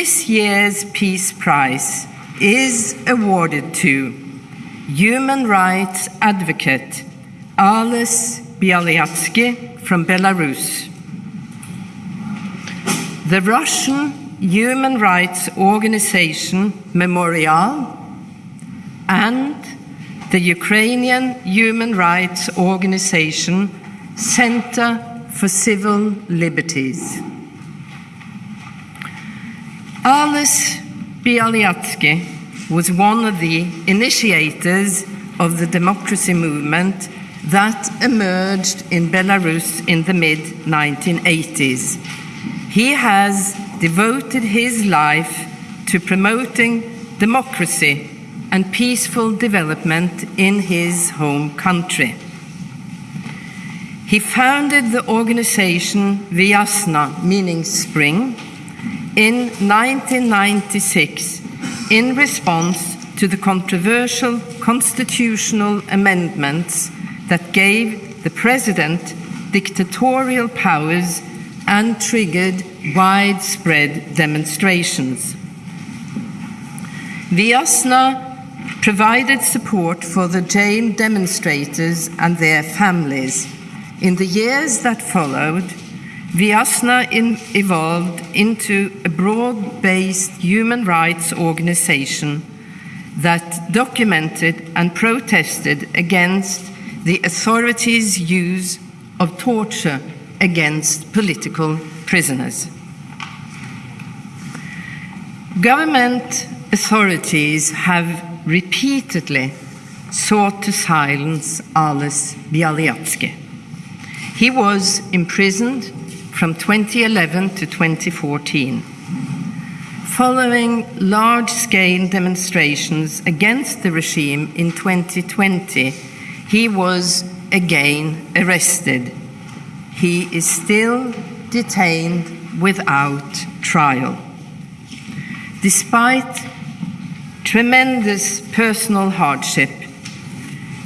This year's Peace Prize is awarded to human rights advocate Ales Bialiatski from Belarus. The Russian human rights organization Memorial and the Ukrainian human rights organization Center for Civil Liberties. Ales Bialiatski was one of the initiators of the democracy movement that emerged in Belarus in the mid 1980s. He has devoted his life to promoting democracy and peaceful development in his home country. He founded the organization Viasna, meaning spring, in 1996 in response to the controversial constitutional amendments that gave the president dictatorial powers and triggered widespread demonstrations. Viasna provided support for the jailed demonstrators and their families. In the years that followed, Viasna in evolved into a broad based human rights organization that documented and protested against the authorities' use of torture against political prisoners. Government authorities have repeatedly sought to silence Ales Bialiatski. He was imprisoned from 2011 to 2014. Following large scale demonstrations against the regime in 2020, he was again arrested. He is still detained without trial. Despite tremendous personal hardship,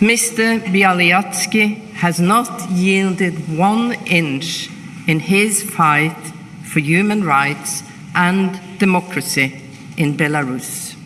Mr. Bialiatski has not yielded one inch in his fight for human rights and democracy in Belarus.